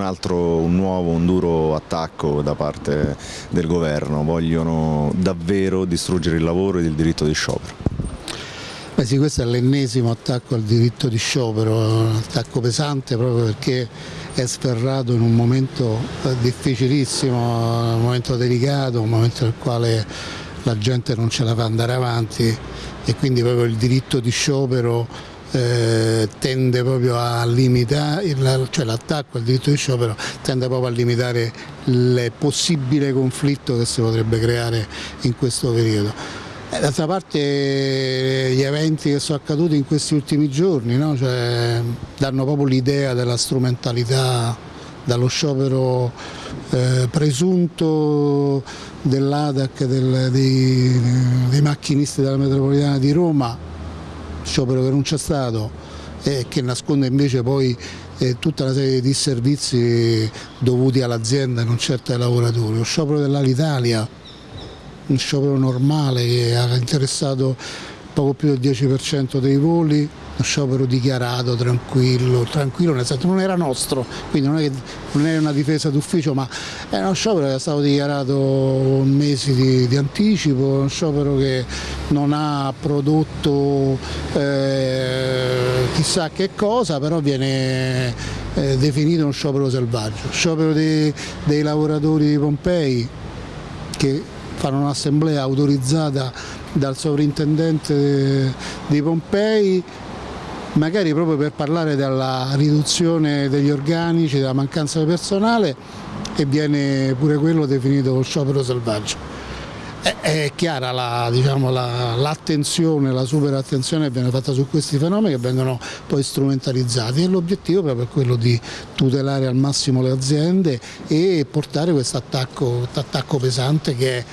un altro, un nuovo, un duro attacco da parte del governo, vogliono davvero distruggere il lavoro ed il diritto di sciopero. Beh sì, questo è l'ennesimo attacco al diritto di sciopero, un attacco pesante proprio perché è sferrato in un momento eh, difficilissimo, un momento delicato, un momento nel quale la gente non ce la fa andare avanti e quindi proprio il diritto di sciopero eh, tende proprio a limitare, cioè l'attacco al diritto di sciopero tende proprio a limitare il possibile conflitto che si potrebbe creare in questo periodo. Eh, d'altra parte gli eventi che sono accaduti in questi ultimi giorni no? cioè, danno proprio l'idea della strumentalità dallo sciopero eh, presunto dell'ADAC del, dei, dei macchinisti della metropolitana di Roma, sciopero che non c'è stato e che nasconde invece poi eh, tutta una serie di servizi dovuti all'azienda e non certo ai lavoratori. Lo sciopero dell'Alitalia, un sciopero normale che ha interessato poco più del 10% dei voli, uno sciopero dichiarato, tranquillo, tranquillo nel senso non era nostro, quindi non è, non è una difesa d'ufficio, ma è uno sciopero che è stato dichiarato mesi di, di anticipo, uno sciopero che non ha prodotto eh, chissà che cosa, però viene eh, definito uno sciopero selvaggio. Sciopero dei, dei lavoratori di Pompei che fanno un'assemblea autorizzata dal sovrintendente di Pompei magari proprio per parlare della riduzione degli organici, della mancanza di personale e viene pure quello definito sciopero selvaggio. È, è chiara l'attenzione, la, la, la super attenzione che viene fatta su questi fenomeni che vengono poi strumentalizzati e l'obiettivo proprio è quello di tutelare al massimo le aziende e portare questo attacco, attacco pesante che è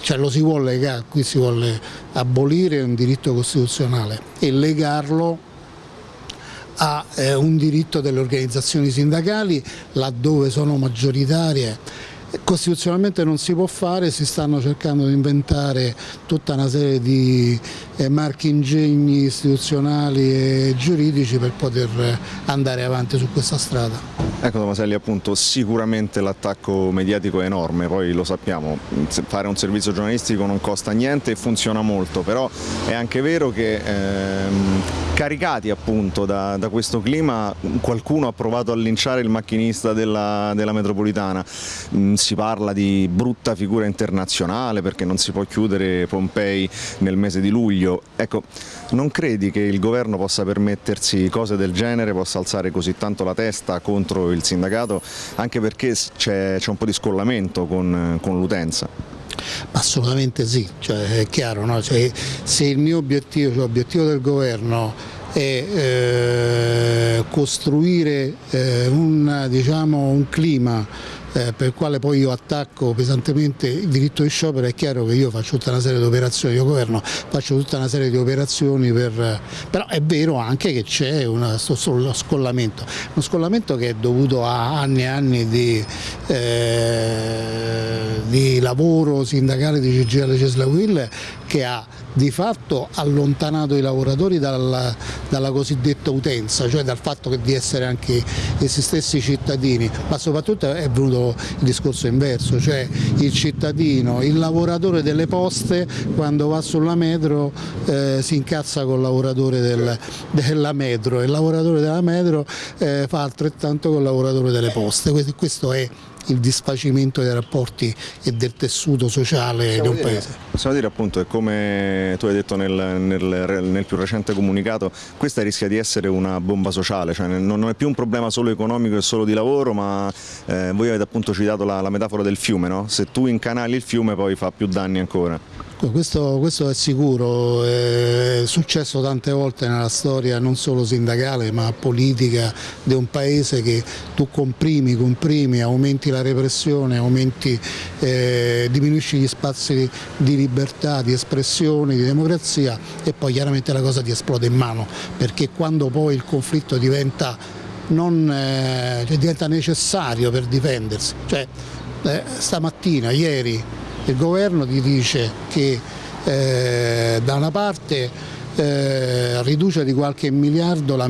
cioè lo si vuole, qui si vuole abolire un diritto costituzionale e legarlo a eh, un diritto delle organizzazioni sindacali laddove sono maggioritarie costituzionalmente non si può fare, si stanno cercando di inventare tutta una serie di eh, marchi ingegni istituzionali e giuridici per poter andare avanti su questa strada. Ecco Tomaselli appunto sicuramente l'attacco mediatico è enorme, poi lo sappiamo, fare un servizio giornalistico non costa niente e funziona molto, però è anche vero che ehm, caricati appunto da, da, questo clima qualcuno ha provato a linciare il macchinista della, della metropolitana, mm, si parla di brutta figura internazionale perché non si può chiudere Pompei nel mese di luglio, ecco non credi che il governo possa permettersi cose del genere, possa alzare così tanto la testa contro il sindacato, anche perché c'è un po' di scollamento con, con l'utenza? Assolutamente sì, cioè, è chiaro, no? cioè, se il mio obiettivo, cioè l'obiettivo del governo è eh, costruire eh, un, diciamo, un clima eh, per il quale poi io attacco pesantemente il diritto di sciopero, è chiaro che io faccio tutta una serie di operazioni, io governo faccio tutta una serie di operazioni, per, però è vero anche che c'è uno scollamento, uno scollamento che è dovuto a anni e anni di, di lavoro sindacale di CGL Cesla Will che ha di fatto allontanato i lavoratori dalla, dalla, cosiddetta utenza, cioè dal fatto di essere anche essi stessi cittadini, ma soprattutto è venuto il discorso inverso, cioè il cittadino, il lavoratore delle poste quando va sulla metro eh, si incazza col lavoratore del, della metro. E il lavoratore della metro eh, fa altrettanto col lavoratore delle poste, questo è il disfacimento dei rapporti e del tessuto sociale possiamo di un dire, paese. Possiamo dire appunto che come tu hai detto nel, nel, nel, più recente comunicato, questa rischia di essere una bomba sociale, cioè non è più un problema solo economico e solo di lavoro, ma eh, voi avete appunto citato la, la metafora del fiume, no? se tu incanali il fiume poi fa più danni ancora. Questo, questo, è sicuro, è successo tante volte nella storia non solo sindacale ma politica di un paese che tu comprimi, comprimi, aumenti la repressione, aumenti, eh, diminuisci gli spazi di libertà, di espressione, di democrazia e poi chiaramente la cosa ti esplode in mano perché quando poi il conflitto diventa, non, eh, cioè diventa necessario per difendersi, cioè, eh, stamattina, ieri il governo ti dice che eh, da una parte eh, riduce di qualche miliardo la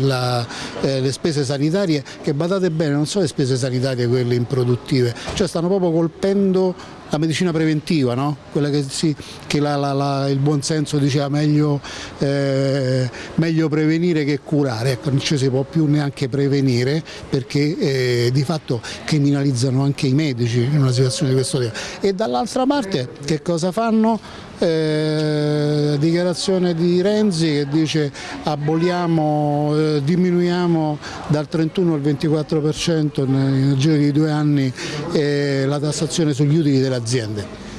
la, eh, le spese sanitarie che badate bene non sono le spese sanitarie quelle improduttive, cioè stanno proprio colpendo la medicina preventiva, no? quella che, si, che la, la, la, il buonsenso diceva meglio, eh, meglio, prevenire che curare, ecco, non ci si può più neanche prevenire perché eh, di fatto criminalizzano anche i medici in una situazione di questo tipo. E dall'altra parte che cosa fanno? Eh, dichiarazione di Renzi che dice aboliamo, eh, diminuiamo dal 31 al 24% nel giro di due anni eh, la tassazione sugli utili delle aziende.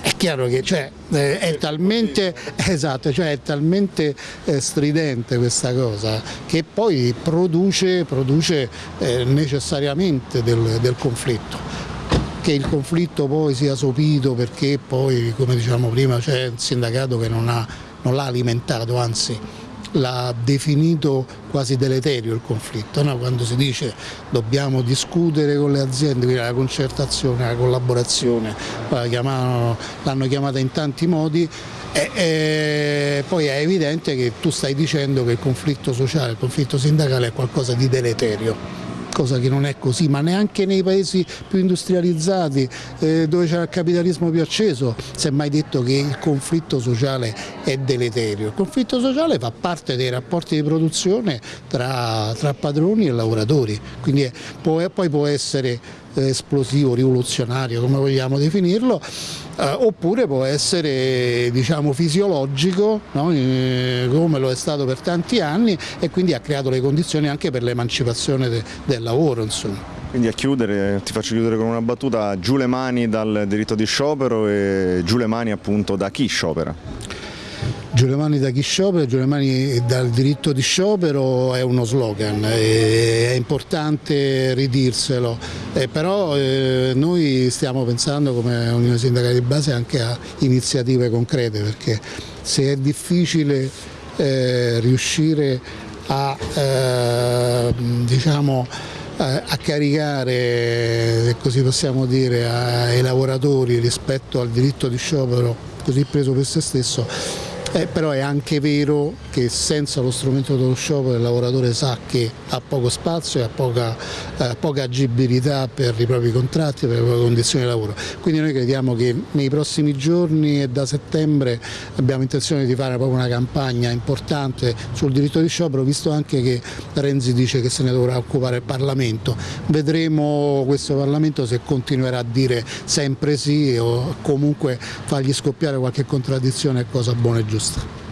È chiaro che cioè, eh, è talmente, esatto, cioè è talmente eh, stridente questa cosa che poi produce, produce eh, necessariamente del, del conflitto che il conflitto poi sia sopito perché poi, come diciamo prima, c'è un sindacato che non l'ha alimentato, anzi l'ha definito quasi deleterio il conflitto, no? quando si dice dobbiamo discutere con le aziende, quindi la concertazione, la collaborazione, l'hanno chiamata in tanti modi, e, e poi è evidente che tu stai dicendo che il conflitto sociale, il conflitto sindacale è qualcosa di deleterio cosa che non è così, ma neanche nei paesi più industrializzati eh, dove c'è il capitalismo più acceso si è mai detto che il conflitto sociale è deleterio. Il conflitto sociale fa parte dei rapporti di produzione tra, tra padroni e lavoratori, quindi è, può, poi può essere esplosivo, rivoluzionario, come vogliamo definirlo, eh, oppure può essere diciamo, fisiologico no? eh, come lo è stato per tanti anni e quindi ha creato le condizioni anche per l'emancipazione de del lavoro. Insomma. Quindi a chiudere, ti faccio chiudere con una battuta, giù le mani dal diritto di sciopero e giù le mani appunto da chi sciopera? Giù le mani da chi sciopera, giù le mani dal diritto di sciopero è uno slogan, è importante ridirselo, eh, però eh, noi stiamo pensando come Unione Sindacale di Base anche a iniziative concrete perché se è difficile eh, riuscire a, eh, diciamo, a caricare, se così possiamo dire, ai lavoratori rispetto al diritto di sciopero così preso per se stesso eh, però è anche vero che senza lo strumento dello sciopero il lavoratore sa che ha poco spazio e ha poca, eh, poca agibilità per i propri contratti, per le proprie condizioni di lavoro. Quindi noi crediamo che nei prossimi giorni e da settembre abbiamo intenzione di fare proprio una campagna importante sul diritto di sciopero, visto anche che Renzi dice che se ne dovrà occupare il Parlamento. Vedremo questo Parlamento se continuerà a dire sempre sì o comunque fargli scoppiare qualche contraddizione è cosa buona e giusta. lustre.